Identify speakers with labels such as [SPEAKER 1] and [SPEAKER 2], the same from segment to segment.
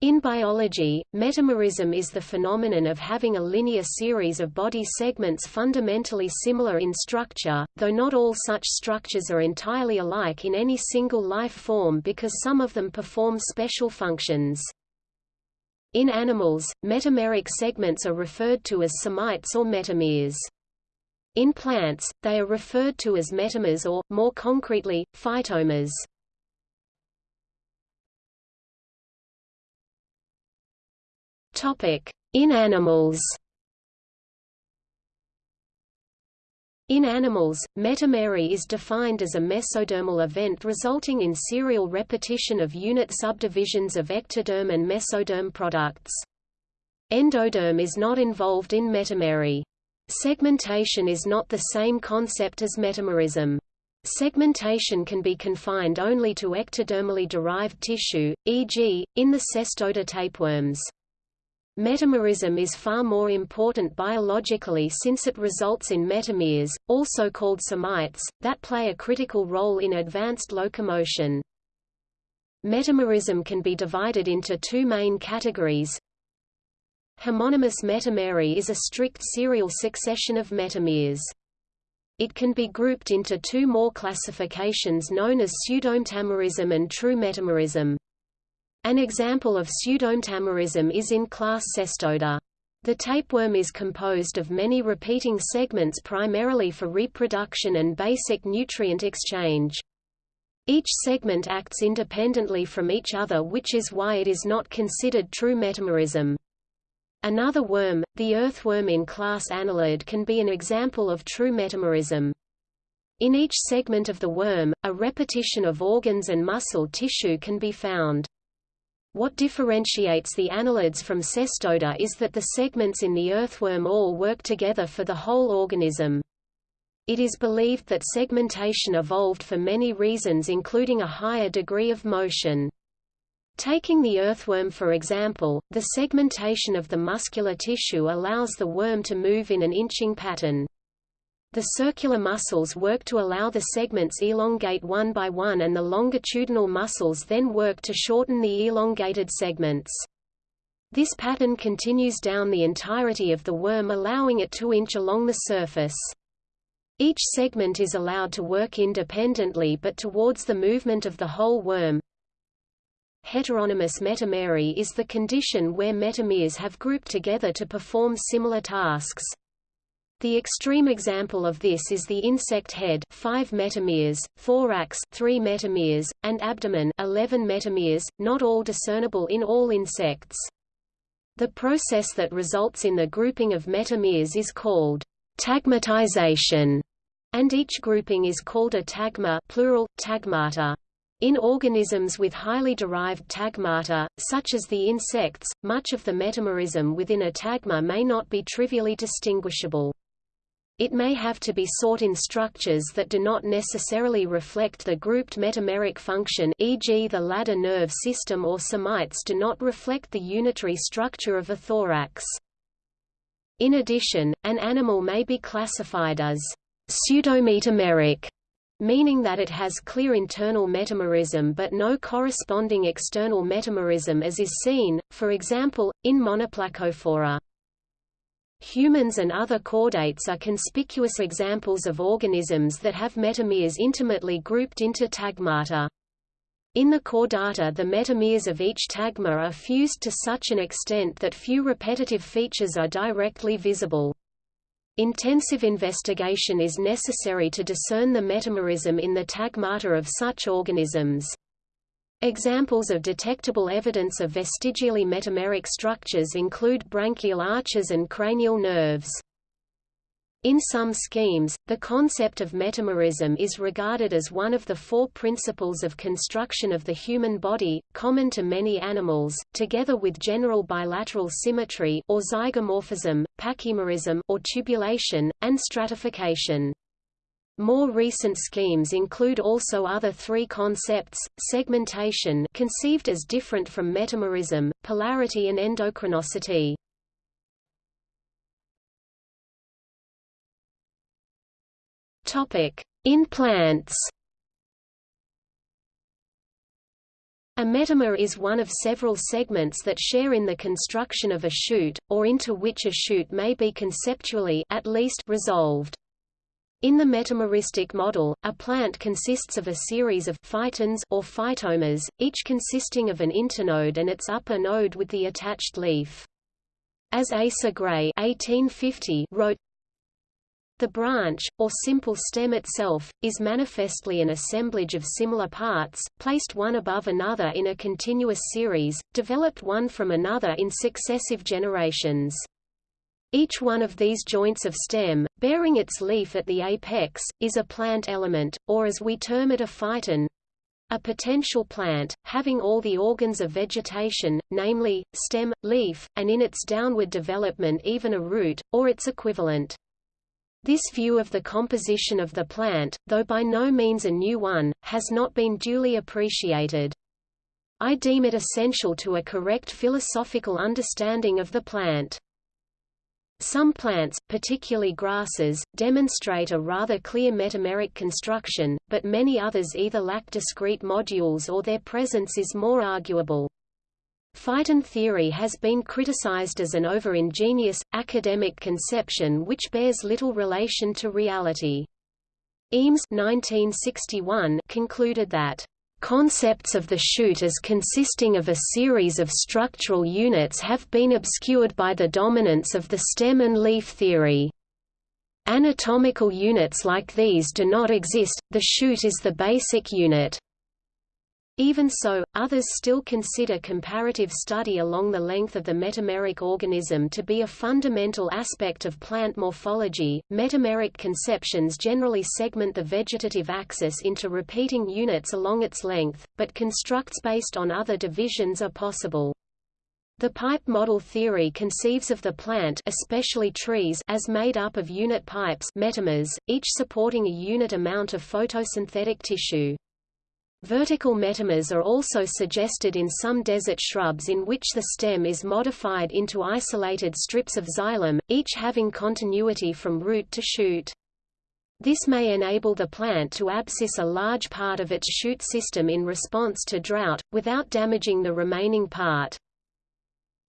[SPEAKER 1] In biology, metamerism is the phenomenon of having a linear series of body segments fundamentally similar in structure, though not all such structures are entirely alike in any single life form because some of them perform special functions. In animals, metameric segments are referred to as somites or metameres. In plants, they are referred to as metamers or, more concretely, phytomers. In animals In animals, metamery is defined as a mesodermal event resulting in serial repetition of unit subdivisions of ectoderm and mesoderm products. Endoderm is not involved in metamery. Segmentation is not the same concept as metamerism. Segmentation can be confined only to ectodermally derived tissue, e.g., in the cestoda tapeworms. Metamerism is far more important biologically since it results in metameres, also called somites, that play a critical role in advanced locomotion. Metamerism can be divided into two main categories. Homonymous metamery is a strict serial succession of metameres. It can be grouped into two more classifications known as pseudometamerism and true metamerism. An example of pseudometamerism is in class Cestoda. The tapeworm is composed of many repeating segments primarily for reproduction and basic nutrient exchange. Each segment acts independently from each other which is why it is not considered true metamerism. Another worm, the earthworm in class Annelid can be an example of true metamerism. In each segment of the worm, a repetition of organs and muscle tissue can be found. What differentiates the annelids from cestoda is that the segments in the earthworm all work together for the whole organism. It is believed that segmentation evolved for many reasons including a higher degree of motion. Taking the earthworm for example, the segmentation of the muscular tissue allows the worm to move in an inching pattern. The circular muscles work to allow the segments elongate one by one and the longitudinal muscles then work to shorten the elongated segments. This pattern continues down the entirety of the worm allowing it to inch along the surface. Each segment is allowed to work independently but towards the movement of the whole worm. Heteronymous metamery is the condition where metameres have grouped together to perform similar tasks. The extreme example of this is the insect head 5 metameres, thorax 3 metameres, and abdomen 11 metameres, not all discernible in all insects. The process that results in the grouping of metameres is called tagmatization, and each grouping is called a tagma plural, tagmata. In organisms with highly derived tagmata, such as the insects, much of the metamerism within a tagma may not be trivially distinguishable. It may have to be sought in structures that do not necessarily reflect the grouped metameric function e.g. the ladder nerve system or somites do not reflect the unitary structure of a thorax. In addition, an animal may be classified as pseudometameric, meaning that it has clear internal metamerism but no corresponding external metamerism as is seen, for example, in Monoplacophora. Humans and other chordates are conspicuous examples of organisms that have metameres intimately grouped into tagmata. In the chordata the metameres of each tagma are fused to such an extent that few repetitive features are directly visible. Intensive investigation is necessary to discern the metamerism in the tagmata of such organisms. Examples of detectable evidence of vestigially metameric structures include branchial arches and cranial nerves. In some schemes, the concept of metamerism is regarded as one of the four principles of construction of the human body, common to many animals, together with general bilateral symmetry or zygomorphism, pachymerism or tubulation, and stratification. More recent schemes include also other three concepts, segmentation conceived as different from metamerism, polarity and endochronicity. In plants A metamer is one of several segments that share in the construction of a shoot, or into which a shoot may be conceptually at least resolved. In the metameristic model, a plant consists of a series of phytons or phytomers, each consisting of an internode and its upper node with the attached leaf. As Asa Gray 1850 wrote, the branch, or simple stem itself, is manifestly an assemblage of similar parts, placed one above another in a continuous series, developed one from another in successive generations. Each one of these joints of stem, bearing its leaf at the apex, is a plant element, or as we term it a phyton, a potential plant, having all the organs of vegetation, namely, stem, leaf, and in its downward development even a root, or its equivalent. This view of the composition of the plant, though by no means a new one, has not been duly appreciated. I deem it essential to a correct philosophical understanding of the plant. Some plants, particularly grasses, demonstrate a rather clear metameric construction, but many others either lack discrete modules or their presence is more arguable. Phyton theory has been criticized as an over-ingenious, academic conception which bears little relation to reality. Eames 1961 concluded that Concepts of the shoot as consisting of a series of structural units have been obscured by the dominance of the stem and leaf theory. Anatomical units like these do not exist, the shoot is the basic unit. Even so, others still consider comparative study along the length of the metameric organism to be a fundamental aspect of plant morphology. Metameric conceptions generally segment the vegetative axis into repeating units along its length, but constructs based on other divisions are possible. The pipe model theory conceives of the plant especially trees as made up of unit pipes metamers, each supporting a unit amount of photosynthetic tissue. Vertical metamers are also suggested in some desert shrubs in which the stem is modified into isolated strips of xylem, each having continuity from root to shoot. This may enable the plant to abscise a large part of its shoot system in response to drought, without damaging the remaining part.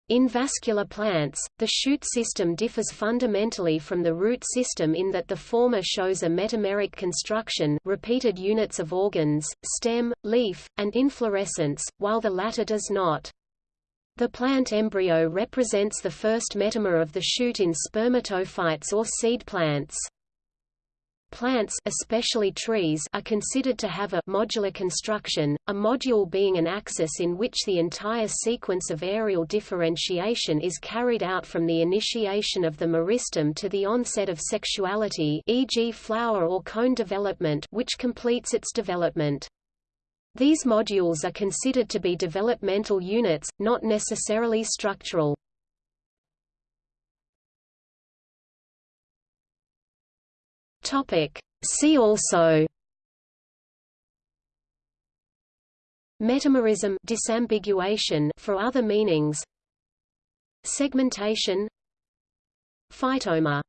[SPEAKER 1] In vascular plants, the shoot system differs fundamentally from the root system in that the former shows a metameric construction repeated units of organs, stem, leaf, and inflorescence, while the latter does not. The plant embryo represents the first metamer of the shoot in spermatophytes or seed plants. Plants especially trees are considered to have a modular construction, a module being an axis in which the entire sequence of aerial differentiation is carried out from the initiation of the meristem to the onset of sexuality e.g. flower or cone development which completes its development. These modules are considered to be developmental units, not necessarily structural.
[SPEAKER 2] Topic. See also.
[SPEAKER 1] Metamerism disambiguation for other meanings. Segmentation. Phytomer